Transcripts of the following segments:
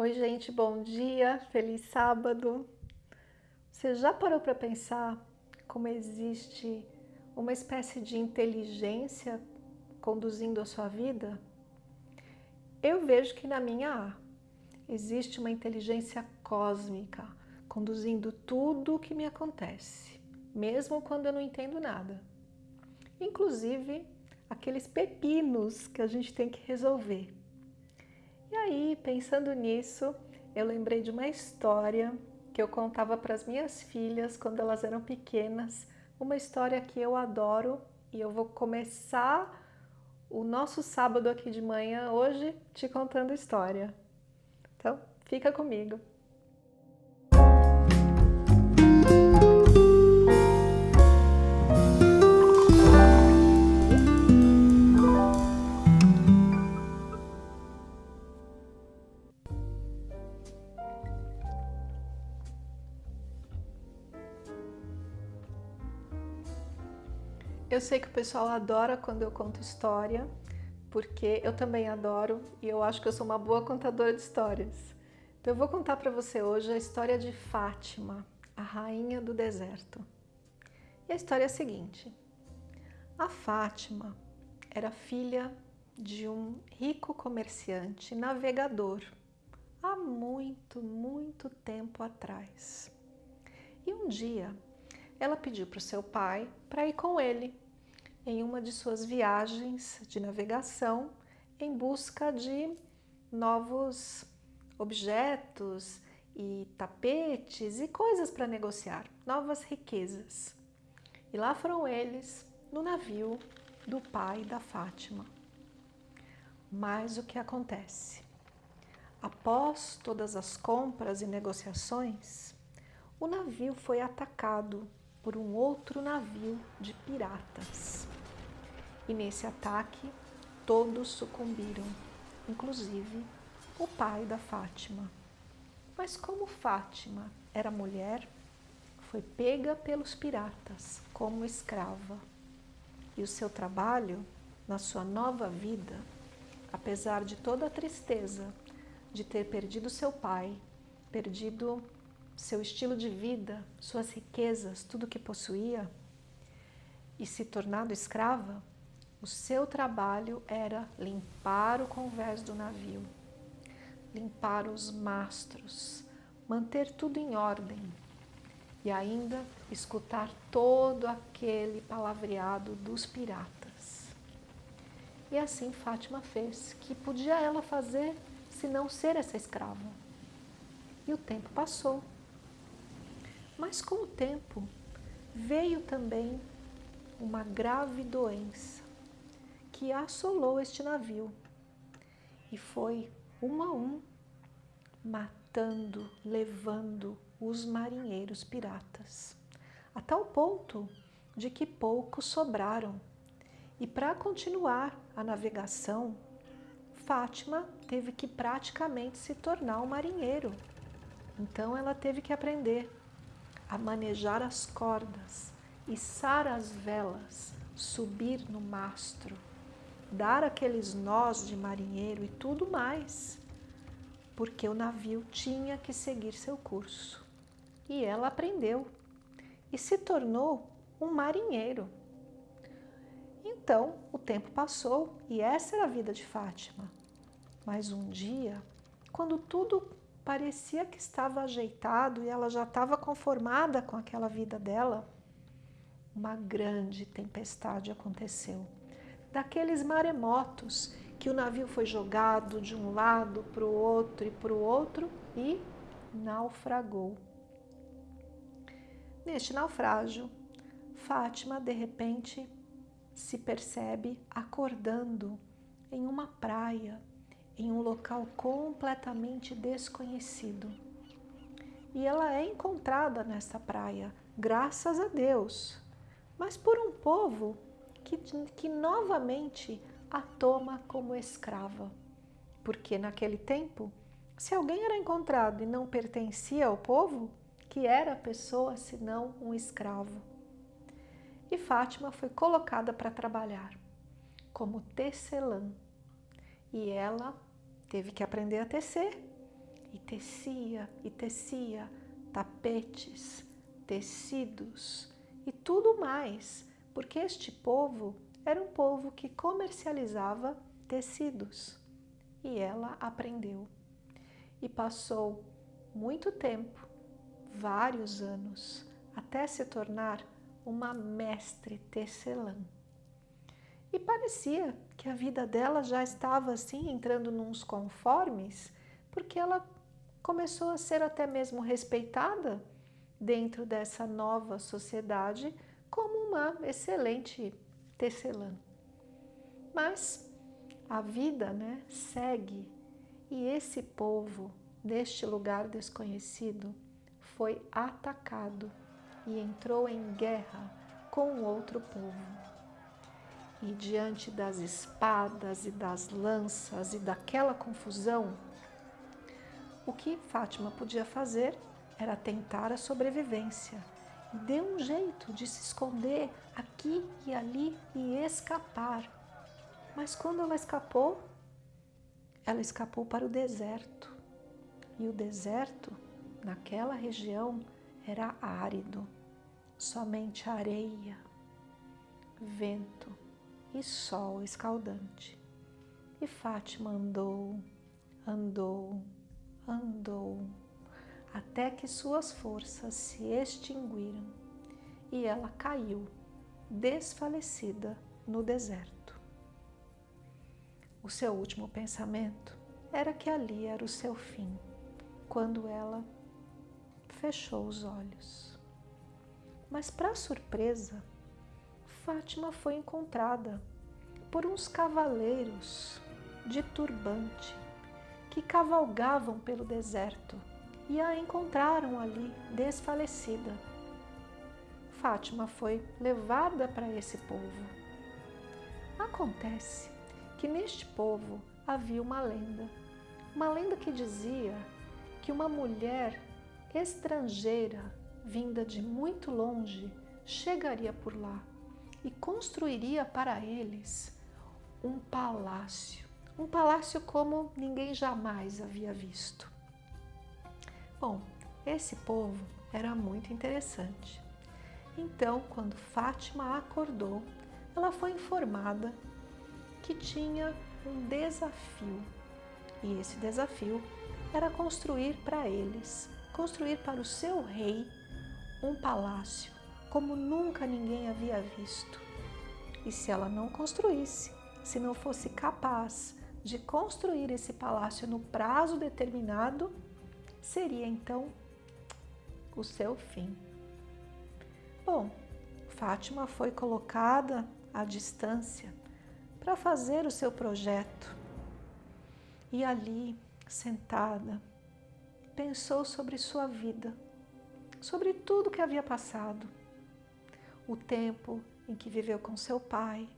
Oi, gente, bom dia, feliz sábado. Você já parou para pensar como existe uma espécie de inteligência conduzindo a sua vida? Eu vejo que na minha há. Existe uma inteligência cósmica conduzindo tudo o que me acontece, mesmo quando eu não entendo nada. Inclusive aqueles pepinos que a gente tem que resolver e aí, pensando nisso, eu lembrei de uma história que eu contava para as minhas filhas quando elas eram pequenas, uma história que eu adoro e eu vou começar o nosso sábado aqui de manhã hoje te contando história. Então, fica comigo. Eu sei que o pessoal adora quando eu conto história, porque eu também adoro e eu acho que eu sou uma boa contadora de histórias. Então eu vou contar para você hoje a história de Fátima, a rainha do deserto. E a história é a seguinte. A Fátima era filha de um rico comerciante navegador há muito, muito tempo atrás. E um dia ela pediu para o seu pai para ir com ele em uma de suas viagens de navegação em busca de novos objetos e tapetes e coisas para negociar, novas riquezas. E lá foram eles no navio do pai da Fátima. Mas o que acontece? Após todas as compras e negociações, o navio foi atacado por um outro navio de piratas. E nesse ataque, todos sucumbiram, inclusive o pai da Fátima. Mas como Fátima era mulher, foi pega pelos piratas como escrava. E o seu trabalho, na sua nova vida, apesar de toda a tristeza de ter perdido seu pai, perdido seu estilo de vida, suas riquezas, tudo que possuía, e se tornado escrava, o seu trabalho era limpar o convés do navio, limpar os mastros, manter tudo em ordem e ainda escutar todo aquele palavreado dos piratas. E assim Fátima fez, que podia ela fazer se não ser essa escrava. E o tempo passou. Mas com o tempo veio também uma grave doença que assolou este navio e foi um a um matando, levando os marinheiros piratas, a tal ponto de que poucos sobraram. E para continuar a navegação, Fátima teve que praticamente se tornar um marinheiro. Então ela teve que aprender a manejar as cordas, içar as velas, subir no mastro, dar aqueles nós de marinheiro e tudo mais, porque o navio tinha que seguir seu curso. E ela aprendeu e se tornou um marinheiro. Então, o tempo passou e essa era a vida de Fátima. Mas um dia, quando tudo parecia que estava ajeitado e ela já estava conformada com aquela vida dela, uma grande tempestade aconteceu. Daqueles maremotos que o navio foi jogado de um lado para o outro e para o outro e naufragou. Neste naufrágio, Fátima de repente se percebe acordando em uma praia em um local completamente desconhecido. E ela é encontrada nesta praia, graças a Deus, mas por um povo que, que novamente a toma como escrava. Porque naquele tempo, se alguém era encontrado e não pertencia ao povo, que era a pessoa senão um escravo? E Fátima foi colocada para trabalhar como tecelã. E ela teve que aprender a tecer e tecia e tecia tapetes, tecidos e tudo mais, porque este povo era um povo que comercializava tecidos. E ela aprendeu. E passou muito tempo, vários anos, até se tornar uma mestre tecelã. E parecia que a vida dela já estava assim entrando nos conformes, porque ela começou a ser até mesmo respeitada dentro dessa nova sociedade como uma excelente tecelã. Mas a vida né, segue e esse povo, neste lugar desconhecido, foi atacado e entrou em guerra com outro povo. E diante das espadas e das lanças e daquela confusão, o que Fátima podia fazer era tentar a sobrevivência. Deu um jeito de se esconder aqui e ali e escapar. Mas quando ela escapou, ela escapou para o deserto. E o deserto, naquela região, era árido, somente areia, vento e sol escaldante. E Fátima andou, andou, andou, até que suas forças se extinguiram e ela caiu, desfalecida, no deserto. O seu último pensamento era que ali era o seu fim, quando ela fechou os olhos. Mas, para surpresa, Fátima foi encontrada por uns cavaleiros de turbante que cavalgavam pelo deserto e a encontraram ali desfalecida. Fátima foi levada para esse povo. Acontece que neste povo havia uma lenda, uma lenda que dizia que uma mulher estrangeira vinda de muito longe chegaria por lá e construiria para eles um palácio, um palácio como ninguém jamais havia visto. Bom, esse povo era muito interessante. Então, quando Fátima acordou, ela foi informada que tinha um desafio. E esse desafio era construir para eles, construir para o seu rei um palácio como nunca ninguém havia visto. E se ela não construísse, se não fosse capaz de construir esse palácio no prazo determinado, seria então o seu fim. Bom, Fátima foi colocada à distância para fazer o seu projeto. E ali, sentada, pensou sobre sua vida, sobre tudo que havia passado, o tempo em que viveu com seu pai,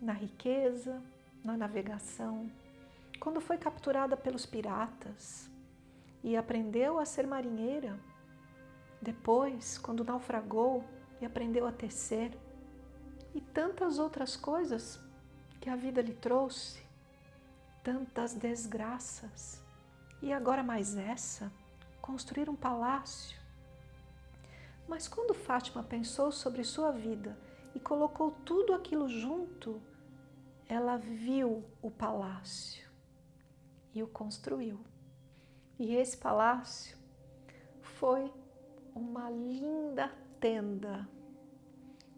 na riqueza, na navegação, quando foi capturada pelos piratas e aprendeu a ser marinheira, depois, quando naufragou e aprendeu a tecer, e tantas outras coisas que a vida lhe trouxe, tantas desgraças, e agora mais essa, construir um palácio, mas quando Fátima pensou sobre sua vida e colocou tudo aquilo junto, ela viu o palácio e o construiu. E esse palácio foi uma linda tenda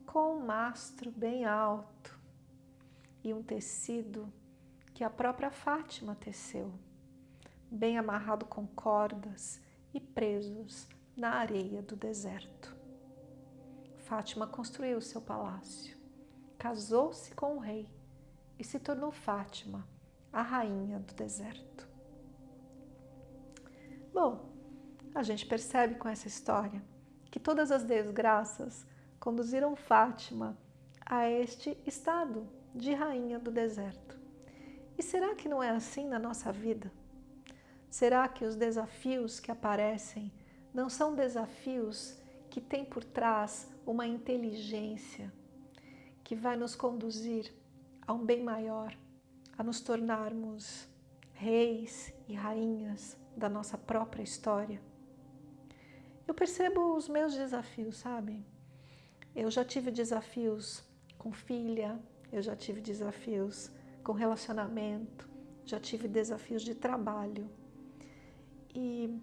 com um mastro bem alto e um tecido que a própria Fátima teceu, bem amarrado com cordas e presos na areia do deserto. Fátima construiu seu palácio, casou-se com o rei e se tornou Fátima, a rainha do deserto. Bom, a gente percebe com essa história que todas as desgraças conduziram Fátima a este estado de rainha do deserto. E será que não é assim na nossa vida? Será que os desafios que aparecem não são desafios que têm por trás uma inteligência que vai nos conduzir a um bem maior, a nos tornarmos reis e rainhas da nossa própria história. Eu percebo os meus desafios, sabe? Eu já tive desafios com filha, eu já tive desafios com relacionamento, já tive desafios de trabalho. E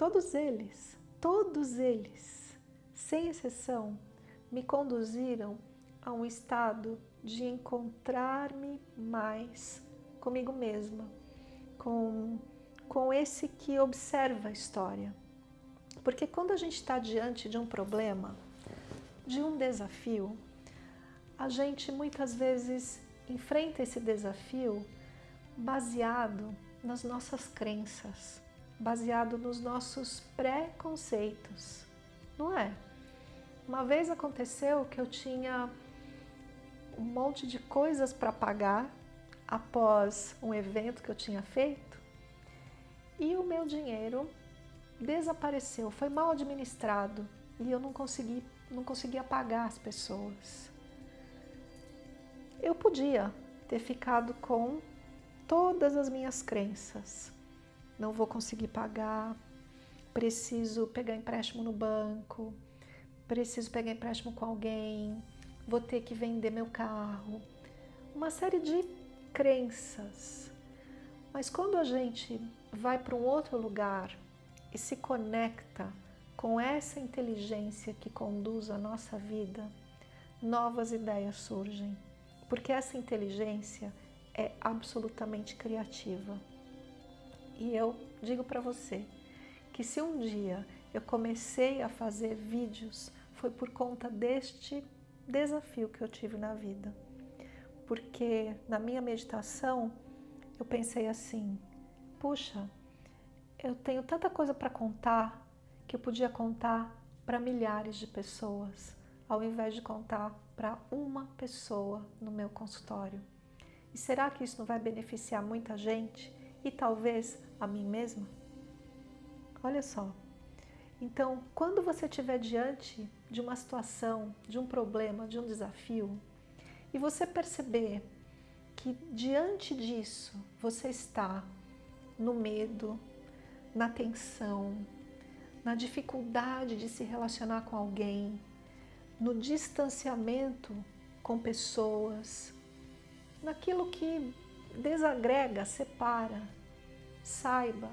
todos eles, todos eles, sem exceção, me conduziram a um estado de encontrar-me mais comigo mesma, com, com esse que observa a história. Porque quando a gente está diante de um problema, de um desafio, a gente muitas vezes enfrenta esse desafio baseado nas nossas crenças, baseado nos nossos preconceitos, não é? Uma vez aconteceu que eu tinha um monte de coisas para pagar após um evento que eu tinha feito e o meu dinheiro desapareceu, foi mal administrado e eu não consegui, não conseguia pagar as pessoas. Eu podia ter ficado com todas as minhas crenças. Não vou conseguir pagar, preciso pegar empréstimo no banco, preciso pegar empréstimo com alguém, vou ter que vender meu carro. Uma série de crenças. Mas quando a gente vai para um outro lugar e se conecta com essa inteligência que conduz a nossa vida, novas ideias surgem porque essa inteligência é absolutamente criativa. E eu digo para você que se um dia eu comecei a fazer vídeos, foi por conta deste desafio que eu tive na vida. Porque na minha meditação eu pensei assim, puxa, eu tenho tanta coisa para contar que eu podia contar para milhares de pessoas, ao invés de contar para uma pessoa no meu consultório. E será que isso não vai beneficiar muita gente e talvez a mim mesma? Olha só. Então, quando você estiver diante de uma situação, de um problema, de um desafio, e você perceber que diante disso você está no medo, na tensão, na dificuldade de se relacionar com alguém, no distanciamento com pessoas, naquilo que desagrega, separa. Saiba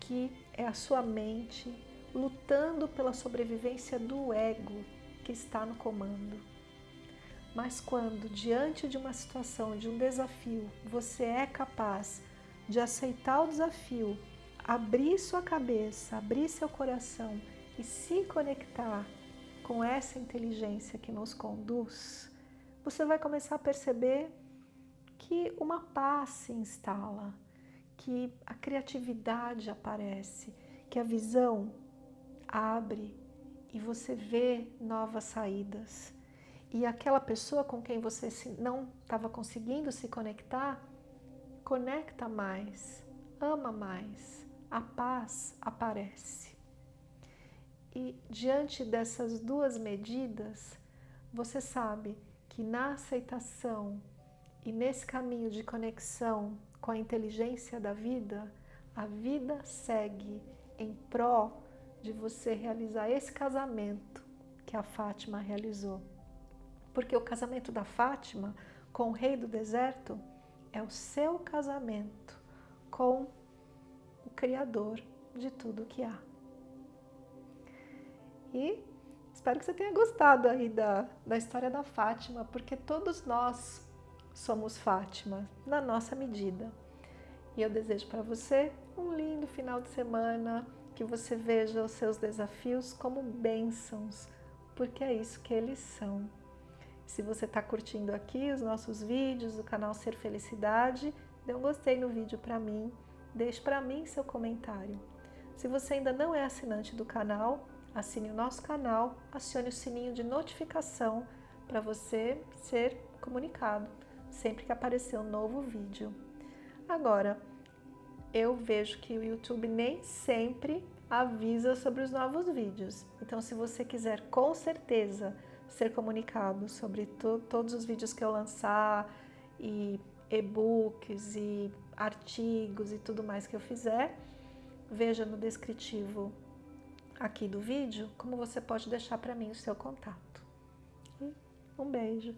que é a sua mente lutando pela sobrevivência do ego que está no comando. Mas quando, diante de uma situação, de um desafio, você é capaz de aceitar o desafio, abrir sua cabeça, abrir seu coração e se conectar com essa inteligência que nos conduz, você vai começar a perceber que uma paz se instala, que a criatividade aparece, que a visão abre e você vê novas saídas. E aquela pessoa com quem você não estava conseguindo se conectar, conecta mais, ama mais, a paz aparece. E diante dessas duas medidas, você sabe que na aceitação e nesse caminho de conexão com a inteligência da vida, a vida segue em pró de você realizar esse casamento que a Fátima realizou. Porque o casamento da Fátima com o rei do deserto é o seu casamento com o Criador de tudo que há. E espero que você tenha gostado aí da, da história da Fátima, porque todos nós somos Fátima, na nossa medida. E eu desejo para você um lindo final de semana, que você veja os seus desafios como bênçãos, porque é isso que eles são. Se você está curtindo aqui os nossos vídeos do canal Ser Felicidade, dê um gostei no vídeo para mim, deixe para mim seu comentário. Se você ainda não é assinante do canal, assine o nosso canal, acione o sininho de notificação para você ser comunicado sempre que aparecer um novo vídeo. Agora, eu vejo que o YouTube nem sempre avisa sobre os novos vídeos. Então, se você quiser com certeza ser comunicado sobre to todos os vídeos que eu lançar, e e-books, e artigos e tudo mais que eu fizer, veja no descritivo aqui do vídeo como você pode deixar para mim o seu contato. Um beijo!